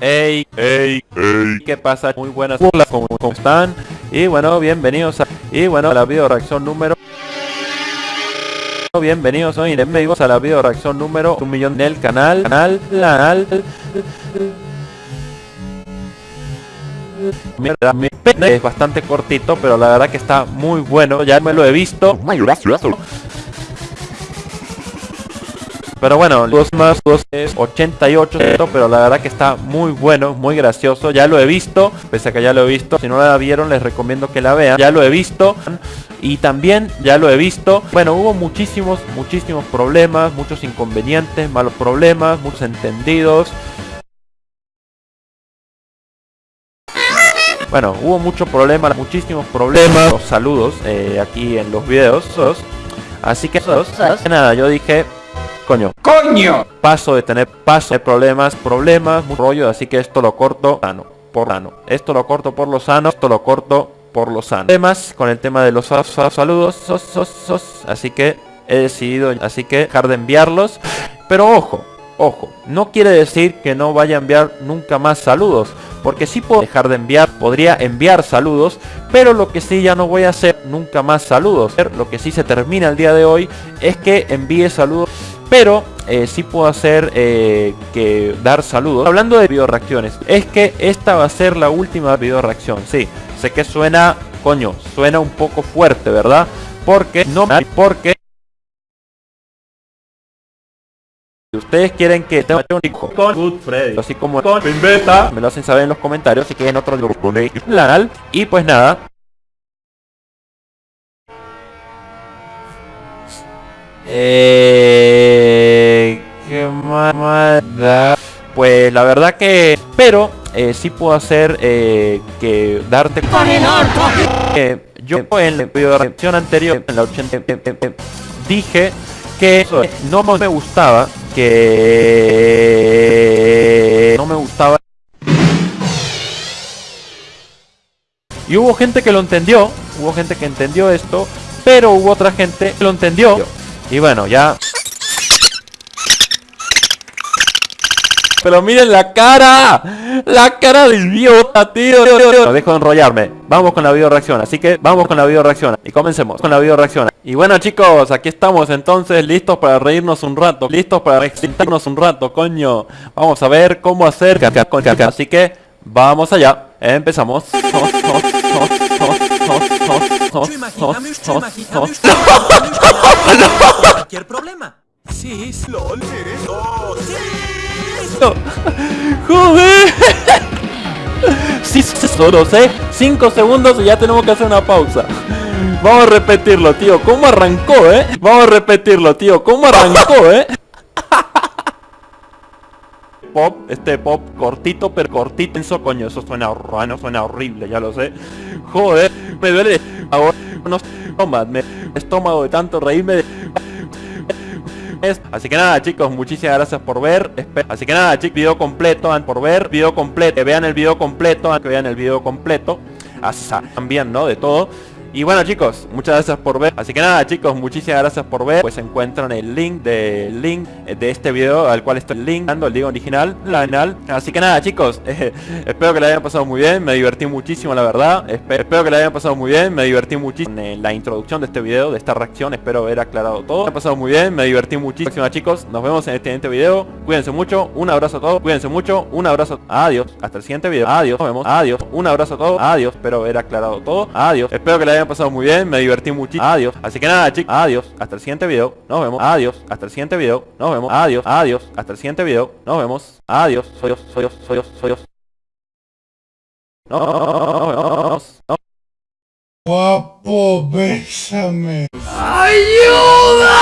Hey, hey, hey, ¿qué pasa? Muy buenas, hola, ¿cómo, cómo están? Y bueno, bienvenidos a, y bueno, a la video reacción número Bienvenidos hoy bienvenidos a la video reacción número un millón del canal, canal, canal. Es bastante cortito, pero la verdad que está muy bueno. Ya me lo he visto. Pero bueno, dos más dos es 88, pero la verdad que está muy bueno, muy gracioso. Ya lo he visto, pese a que ya lo he visto. Si no la vieron, les recomiendo que la vean. Ya lo he visto. Y también, ya lo he visto. Bueno, hubo muchísimos, muchísimos problemas, muchos inconvenientes, malos problemas, muchos entendidos. Bueno, hubo muchos problemas, muchísimos problemas. Los saludos eh, aquí en los videos. Así que, nada, yo dije, Coño. ¡Coño! Paso de tener paso de problemas, problemas, rollo, así que esto lo corto sano, por sano. Esto lo corto por lo sano, esto lo corto por lo sano. Temas con el tema de los saludos, sos, así que he decidido, así que dejar de enviarlos. Pero ojo, ojo, no quiere decir que no vaya a enviar nunca más saludos. Porque si puedo dejar de enviar, podría enviar saludos, pero lo que sí ya no voy a hacer nunca más saludos. Lo que sí se termina el día de hoy es que envíe saludos pero eh, sí puedo hacer eh, que dar saludos. Hablando de video reacciones, es que esta va a ser la última video reacción. Sí, sé que suena, coño, suena un poco fuerte, ¿verdad? Porque no, porque Si ustedes quieren que tenga un hijo con Good Freddy, así como con Beta, me lo hacen saber en los comentarios si quieren otro canal. Y pues nada. Eh pues la verdad que... Pero eh, sí puedo hacer eh, que darte... Eh, yo en la video anterior, en la 80, dije que no me gustaba, que no me gustaba. Y hubo gente que lo entendió, hubo gente que entendió esto, pero hubo otra gente que lo entendió. Y bueno, ya Pero miren la cara La cara de idiota, tío No dejo de enrollarme Vamos con la video reacción Así que vamos con la video reacción Y comencemos con la video reacción Y bueno chicos, aquí estamos entonces listos para reírnos un rato Listos para excitarnos un rato, coño Vamos a ver cómo hacer Así que vamos allá Empezamos Cualquier problema Sí, ¡Joder! Sí, solo sé 5 segundos y ya tenemos que hacer una pausa Vamos a repetirlo, tío ¿Cómo arrancó, eh? Vamos a repetirlo, tío ¿Cómo arrancó, eh? Pop, este pop cortito, pero cortito Eso, coño, eso suena, suena horrible, ya lo sé Joder, me duele Ahora, no, toma, me estómago de tanto reírme. Así que nada chicos, muchísimas gracias por ver. Así que nada chicos, video completo por ver. Video completo, vean el video completo Que vean el video completo. Así también, ¿no? De todo y bueno chicos, muchas gracias por ver. Así que nada chicos, muchísimas gracias por ver. Pues encuentran el link del link de este video Al cual estoy linkando, el link original La final. Así que nada chicos, espero que le hayan pasado muy bien. Me divertí muchísimo la verdad. Espero que le hayan pasado muy bien, me divertí muchísimo En la introducción de este video, de esta reacción. Espero haber aclarado todo. Me ha pasado muy bien, me divertí muchísimo chicos. Nos vemos en este siguiente video. Cuídense mucho, un abrazo a todos. Cuídense mucho, un abrazo Adiós, hasta el siguiente video. Adiós, nos vemos, adiós Un abrazo a todos, adiós Espero haber aclarado todo. Adiós, espero que le hayan pasado muy bien, me divertí muchísimo. Adiós. Así que nada, chicos. Adiós. Hasta el siguiente video. Nos vemos. Adiós. Hasta el siguiente video. Nos vemos. Adiós. Adiós. Hasta el siguiente video. Nos vemos. Adiós. Soy yo, soy yo, soy yo, soy yo. No, Guapo, bésame. ¡Ayuda!